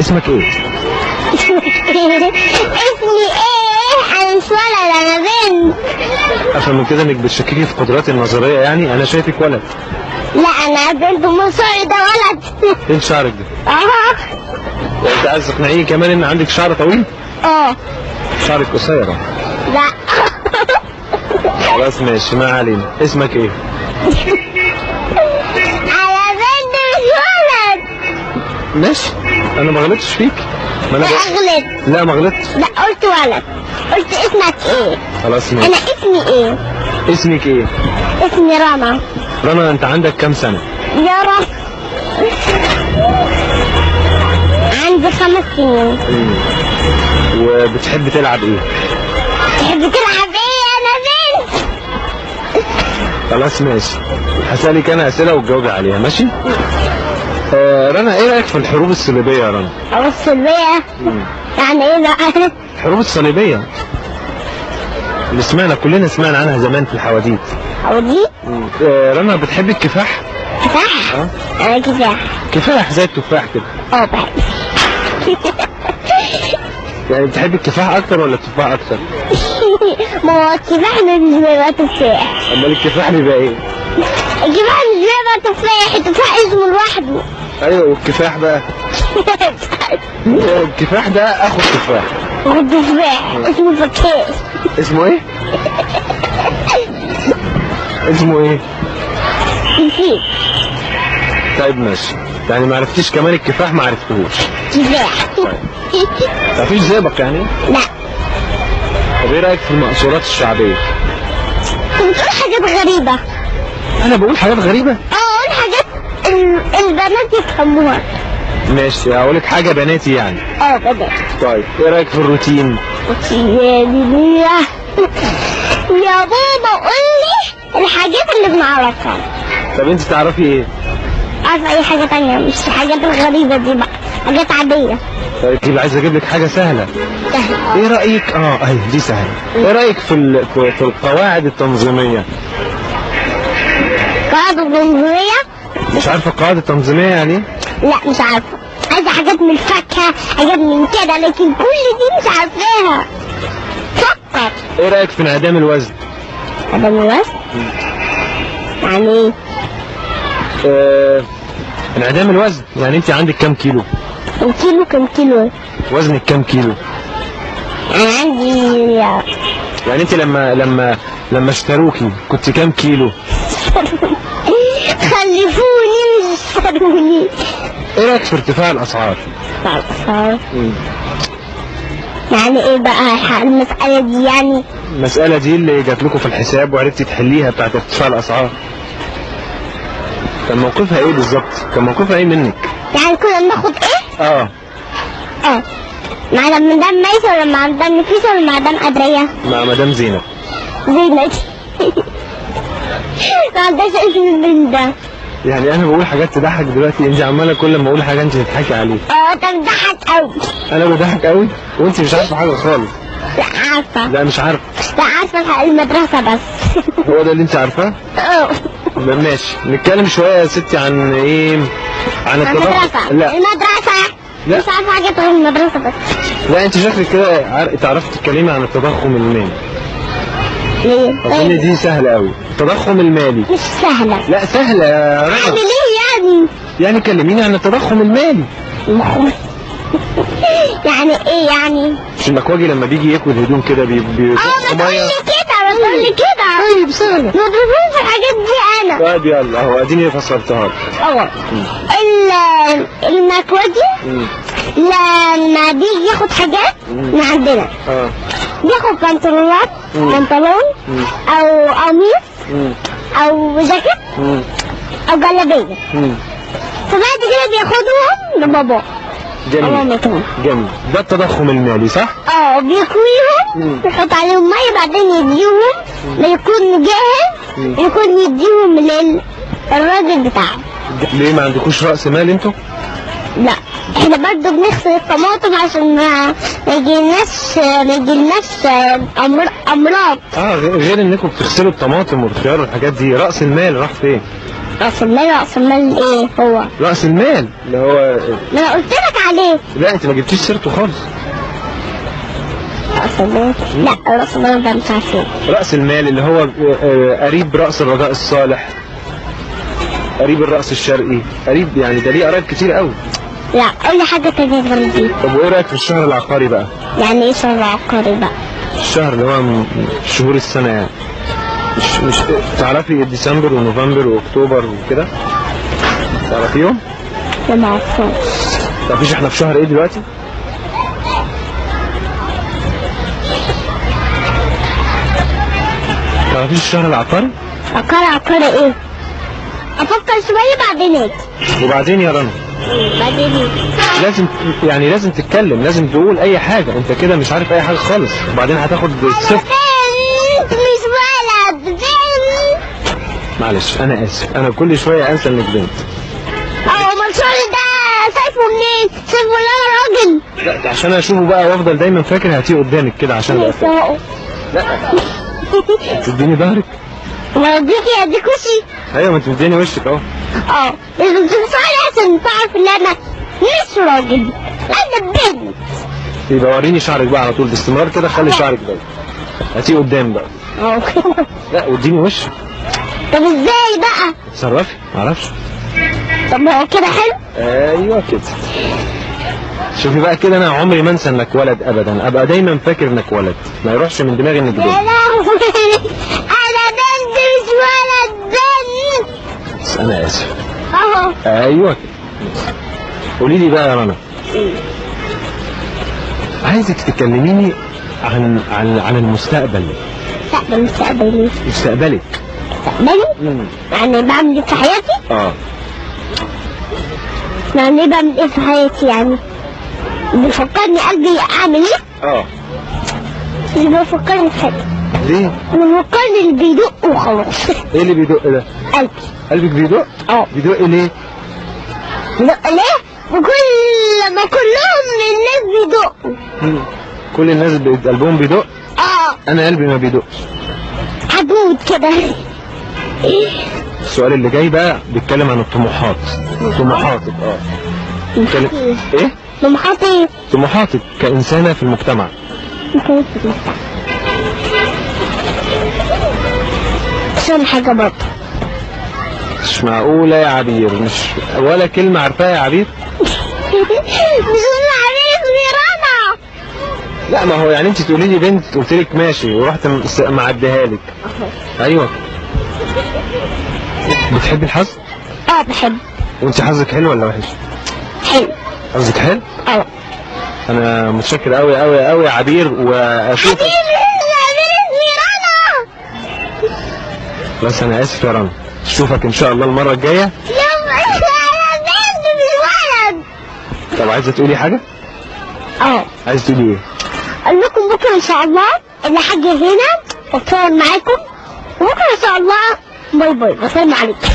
اسمك إيه؟ اسمي إيه؟ أنا مش ولد أنا بنت افهم من كده انك بتشككي في قدراتي النظرية يعني أنا شايفك ولد. لا أنا بنت مصري ده ولد. إيه شعرك ده؟ آه. أنت عايز تقنعيني كمان إن عندك شعر طويل؟ آه. شعرك قصير. لا. خلاص ماشي ما علينا. اسمك إيه؟ أنا بنت مش ولد. ماشي. أنا ما غلطتش فيك؟ ما أنا اغلط لا ما غلطتش. لا قلت ولد قلت اسمك إيه؟ خلاص أنا ماشي اسمي إيه؟ اسمك إيه؟ اسمي رنا. رنا أنت عندك كام سنة؟ يا رب. عندي خمس سنين. وبتحب تلعب إيه؟ تحب تلعب إيه أنا بنت خلاص ماشي. هسألك أنا أسئلة وتجاوبي عليها ماشي؟ آه رنا إيه رأيك في الحروب الصليبية يا رنا؟ أو السلبية يعني إيه بقى الحروب الصليبية. اللي سمعنا كلنا سمعنا عنها زمان في الحواديت. أو دي آه رنا بتحب الكفاح؟ كفاح؟ آه. أنا كفاح. كفاح زي التفاح كده. آه بحب. يعني بتحب الكفاح أكتر ولا التفاح أكتر؟ ما هو الكفاح مش بيبقى تفاح. أمال الكفاح بيبقى إيه؟ الكفاح مش بيبقى تفاح. التفاح اسمه لوحده. أيوه والكفاح بقى. الكفاح ده اخو التفاح والتفاح اسمه فكاهي اسمه إيه؟ اسمه إيه؟ نسيت طيب ماشي. يعني ما عرفتيش كمان الكفاح ما عرفتهوش كفاح. مفيش زيبق يعني؟ لا. طب إيه رأيك في المقصورات الشعبية؟ بتقول حاجات غريبة. أنا بقول حاجات غريبة؟ آه. البنات يفهموها ماشي هقول لك حاجة بناتي يعني. آه بنات طيب إيه رأيك في الروتين؟ يا دنيا يا بابا قول لي الحاجات اللي بنعرفها. طب أنت تعرفي إيه؟ عارفة أي حاجة تانية؟ مش الحاجات الغريبة دي بقى حاجات عادية. طيب يبقى عايز أجيب لك حاجة سهلة. سهلة. إيه رأيك؟ آه اهي دي سهلة. إيه رأيك في ال... في القواعد التنظيمية؟ قاعدة جمهورية مش عارفة القواعد التنظيمية يعني؟ لا مش عارفة. عايزة حاجات من الفاكهة حاجات من كده لكن كل دي مش عارفاها. فكر. إيه رأيك في انعدام الوزن؟ من الوزن؟ يعني إيه؟ آه... انعدام الوزن. يعني انت عندك كام كيلو؟ كم كيلو كم كيلو؟ وزنك كام كيلو؟ أنا عندي يعني انت لما لما لما اشتروكي كنت كام كيلو؟ خلفوني مش اشتروني إيه رايك في ارتفاع الأسعار. صار يعني إيه بقى؟ المسألة دي يعني؟ المسألة دي اللي جات لكم في الحساب وعرفتي تحليها بتاعت ارتفاع الأسعار. كان موقفها إيه بالظبط؟ كان موقفها إيه منك؟ يعني كنا بناخد إيه؟ آه. آه. مع مدام ميسة ولا مع مدام نفيسة ولا مع مدام أدرية؟ مع مدام زينب. زينة ما عندهاش اسم البنت ده. يعني أنا بقول حاجات تضحك دلوقتي أنت عمالة كل ما أقول حاجة أنت تضحكي عليها آه انت بتضحك قوي أنا بضحك قوي وأنت مش عارفة حاجة خالص. لا عارفة. لا مش عارف لا عارفة المدرسة بس. هو ده اللي أنت عارفاه؟ آه ماشي. نتكلم شوية يا ستي عن إيه؟ عن التضخم لا. المدرسة. لا. مش عارفة حاجة غير المدرسة بس. لا أنت شكلك كده تعرفي تتكلمي عن التضخم المالي. ليه؟ أظن دي سهلة قوي التضخم المالي مش سهلة لا سهلة يا اعمل رنا إيه يعني؟ يعني كلميني عن التضخم المالي يعني إيه يعني؟ مش المكواجي لما بيجي ياكل هدوم كده بي بي آه ما تقولي كده ما تقولي كده طيب سهلة ما تقوليش الحاجات دي أنا طيب يلا أهو أديني فسرتها لك. ال- المكواجي. لما بيجي ياخد حاجات من عندنا آه بياخد بنطلونات. بنطلون. أو قميص. أو جاكيت. أو جلابيه. فبعد كده بياخدهم لبابا جميل جميل ده التضخم المالي صح؟ آه بيكويهم مم. يحط عليهم مية بعدين يديهم ليكون جاهز. يكون يديهم للراجل بتاعه ليه ما عندكوش رأس مال أنتوا؟ لا إحنا برضو بنغسل الطماطم عشان ما ما يجيلناش ما يجيلناش أمراض. آه غير غير إنكم بتغسلوا الطماطم والخيار والحاجات دي رأس المال راح فين؟ رأس المال رأس المال إيه هو؟ رأس المال؟ اللي هو ما أنا قلت لك عليه. لا أنت ما جبتيش سيرته خالص. رأس المال؟ لا رأس المال ده مش عارفين رأس المال اللي هو آه، قريب رأس الرجاء الصالح قريب الرأس الشرقي قريب يعني ده ليه قرايب كتير قوي. لا لي حاجة تانية غير دي؟ طب وإيه رأيك في الشهر العقاري بقى؟ يعني إيه شهر عقاري بقى؟ الشهر اللي هو من شهور السنة يعني. مش مش تعرفي ديسمبر ونوفمبر وأكتوبر وكده؟ تعرفيهم؟ لا ما اعرفهاش تعرفيش إحنا في شهر إيه دلوقتي؟ تعرفيش الشهر العقاري؟ عقاري عقاري إيه؟ أفكر شوية بعدين أجي وبعدين يا رنا. لازم يعني لازم تتكلم لازم تقول أي حاجة أنت كده مش عارف أي حاجة خالص وبعدين هتاخد صفر بنت مش بنت معلش أنا آسف أنا كل شوية أنسى إنك بنت آه منصور ده سايفه منين؟ سايفه ولا أنا راجل؟ لا ده عشان أشوفه بقى وأفضل دايما فاكر هاتيه قدامك كده عشان. يسوقه تديني ظهرك وديكي اديك وشي أيوه ما أنت مديني وشك أهو آه لازم تنصحني عشان تعرف ان أنا مش راجل أنا بنت يبقى وريني شعرك بقى على طول باستمرار كده خلي شعرك باين هاتيه قدام بقى آه لا واديني وشك طب إزاي بقى؟ اتصرفي معرفش طب ما هو كده حلو؟ أيوه كده شوفي بقى كده أنا عمري ما انسى انك ولد ابدا ابقى دايما فاكر انك ولد ما يروحش من دماغي انك بنت مش ولد بنت بس أنا آسف أهو أيوه قولي لي بقى يا رنا عايزك تكلميني عن عن عن المستقبل مستقبل مستقبلي مستقبلك مستقبلي؟ يعني بعمل إيه في حياتي؟ آه يعني إيه بعمل إيه في حياتي يعني؟ بيفكرني قلبي اعمل إيه؟ آه مش بيفكرني حاجة ليه؟ بيفكرني اللي بيدق وخلاص. إيه اللي بيدق ده؟ قلبي. قلبك بيدق آه. بيدق ليه؟ بيدق ليه؟ وكل ما كلهم الناس بيدقوا. كل الناس بي- قلبهم بيدق آه. أنا قلبي ما بيدقش هتموت كده. السؤال اللي جاي بقى بيتكلم عن الطموحات. طموحاتك آه. بيتكلم إيه؟ طموحاتي. طموحاتك كإنسانة في المجتمع. عشان حاجة برضه. مش معقولة يا عبير مش ولا كلمة عارفاها يا عبير؟ مش لا ما هو يعني انت تقولي لي بنت قلت لك ماشي ورحت معديها لك. أيوه. بتحبي الحظ؟ آه بحب. وانت حظك حلو ولا وحش؟ حلو. حظك حلو؟ آه. أنا متشكر قوي قوي قوي يا عبير ميرانا بس أنا آسف يا رنا. أشوفك إن شاء الله مش ولد طب عايزة تقولي حاجة؟ آه. عايزة تقولي إيه؟ أقول لكم بكرة إن شاء الله اللي حاجة هنا وأتصور معاكم. وبكرة إن شاء الله باي باي بسلم عليكم